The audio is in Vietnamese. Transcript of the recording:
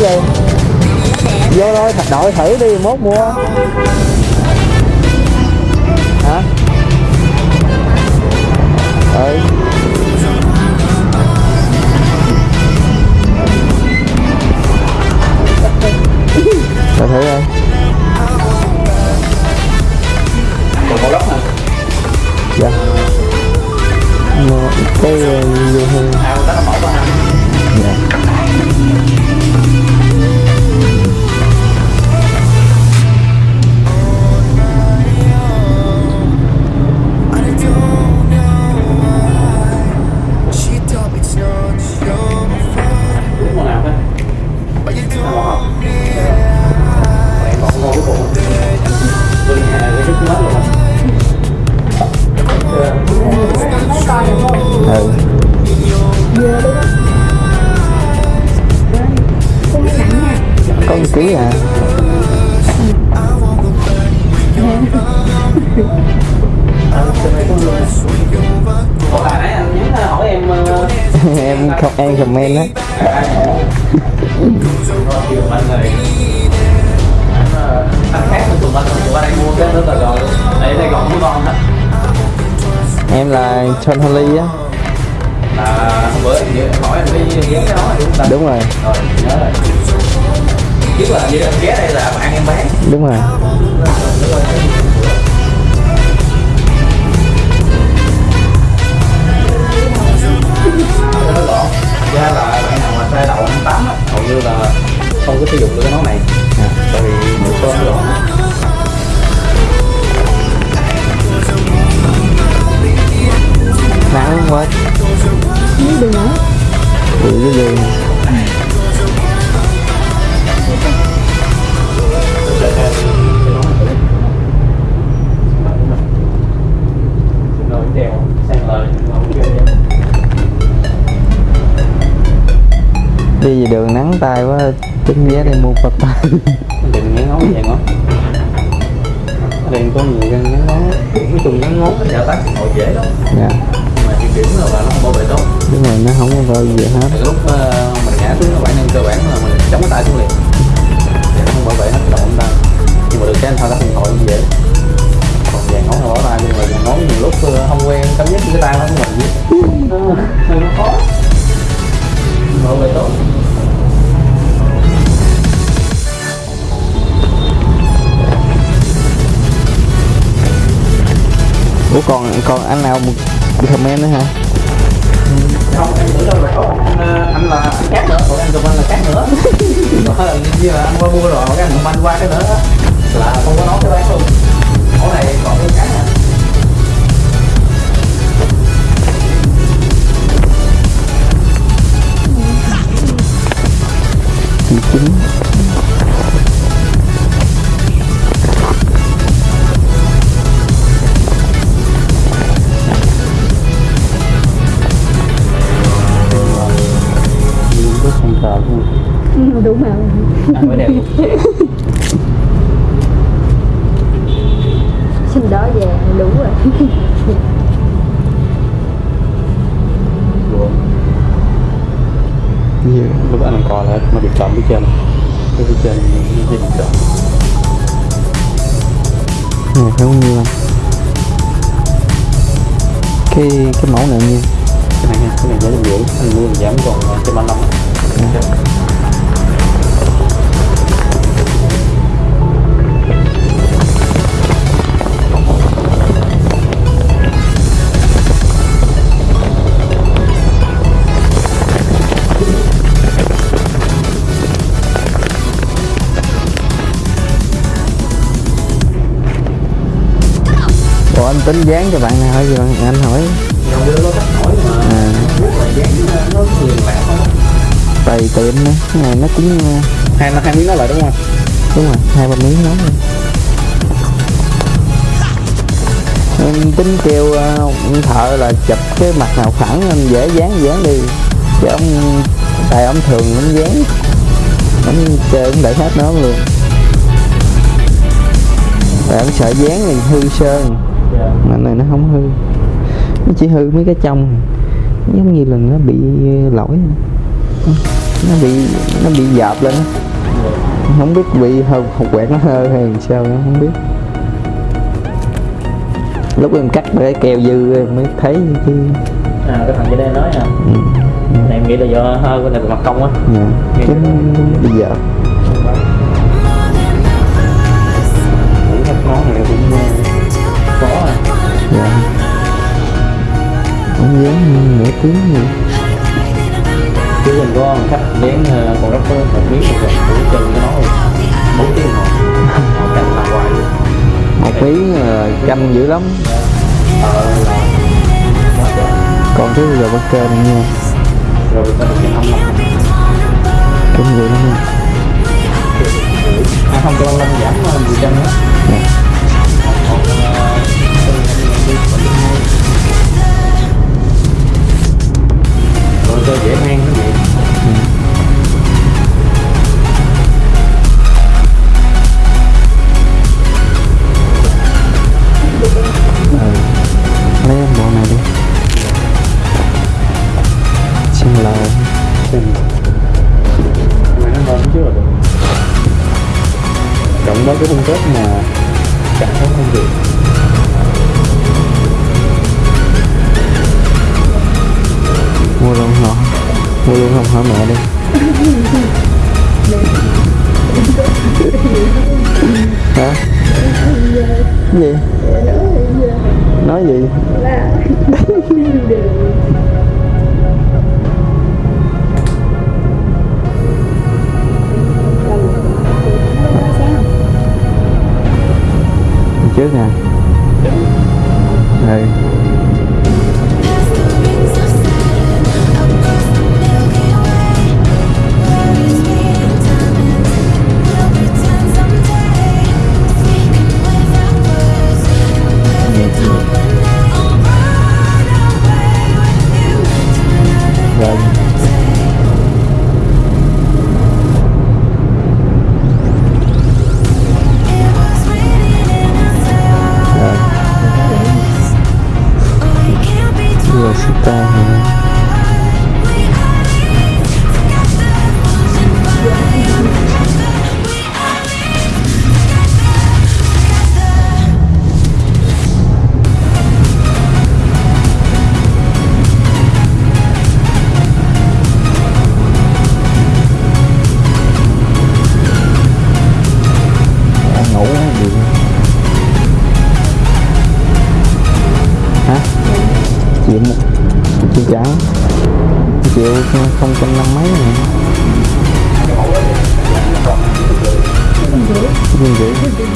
đi vô thôi thật đội thử đi, mốt mua. Hả? Ừ. Rồi thử đây còn có lốc hả dạ. Một cái vô hơn à đó là mẫu Ủa bà nãy anh nhắn hỏi em em không em comment á. Anh khác với tụi anh tụi anh mua cái đó là rồi đây đây còn với con đó em là John Holly á. Là hôm bữa em hỏi em đi ghé cái đó đúng không ta đúng rồi. Rồi nhớ rồi là như em ghé đây là bạn em bán đúng rồi. Cho nó gọn ra là bạn nào mà sai đậu ăn tắm hầu như là không có sử dụng được cái món này. Tại vì nước cơm nó gọn tính vé đây mua phật. Tay đừng ngắn ngón vậy ngón ở đây có nhiều găng ngắn ngón nói chung ngắn ngón giả tắt thì ngồi dễ lắm. Dạ. Mà chuyện điểm là nó không bảo vệ tốt. Đúng rồi nó không có vơi gì hết. Từ lúc ờ, mình ngã xuống nó bản năng cơ bản là mình chống cái tay xuống liền. Nó không bảo vệ hết cái đầu chúng ta nhưng mà được cái anh thao tác điện thoại cũng dễ. Còn vàng ngón là bỏ tay nhưng mà vàng ngón nhiều lúc ờ, không quen cảm giác cái tay nó của mình nó khó ủa còn còn anh nào một comment nữa hả? Không em tưởng đâu là có anh, ờ, anh là anh khác nữa. Còn anh comment là khác nữa. Đó là như là anh qua mua rồi cái anh comment qua cái nữa là không có nói cái bán luôn. Món này còn cái khác nè chị đúng rồi ăn mới đẹp luôn xin đó về đủ rồi. Nhiều lúc anh coi là nó bị trộm phía trên. Cái phía trên bị trộm này phải bao nhiêu anh? Cái cái mẫu này nhiêu cái này cái này giá trăm rưỡi anh mua giảm còn trăm ba năm anh tính dán cho bạn nào hỏi gì bạn anh hỏi. Nó à, nó tùy tiệm nữa cái này nó cũng ờ, hai hai miếng nó lại đúng không? đúng rồi hai ba miếng rồi. em tính kêu ông thợ là chụp cái mặt nào phẳng anh dễ dán dán đi. Chứ ông tại ông thường ông dán ông chơi ông để hết nó luôn. Tại ông sợ dán thì hư sơn mà này nó không hư. Nó chỉ hư mấy cái trong giống như là nó bị lỗi thôi. nó bị nó bị dạp lên không biết bị hột quẹt nó hơ hay sao nữa không biết. Lúc em cắt cái keo dư em mới thấy chứ à cái thằng kia đây nói à ừ. này em nghĩ là do hơi của này mặt công á dạ. cái nó bị tiếng gì chứ mình có một khách dán ờ, con rắp một miếng một rồi cũng cái nó bốn tiếng đồng hồ canh làm hoài một miếng ờ, canh dữ lắm. Ờ còn cái giờ bất cơ này nha. Rồi ta được cái âm năm kinh dữ lắm nha. À không cho năm giảm ờ, mười trăm á rồi cho dễ mang cái gì ừ. lấy bộ này đi. Xin lỗi. Xem Mày nó ngon chứ được. Cộng với cái phong kết mà Cả tháng công việc mua luôn không hả mẹ đi. Hả? Gì? Nói gì? Trước nè. Ừ không trăm năm mấy này. Hấp dẫn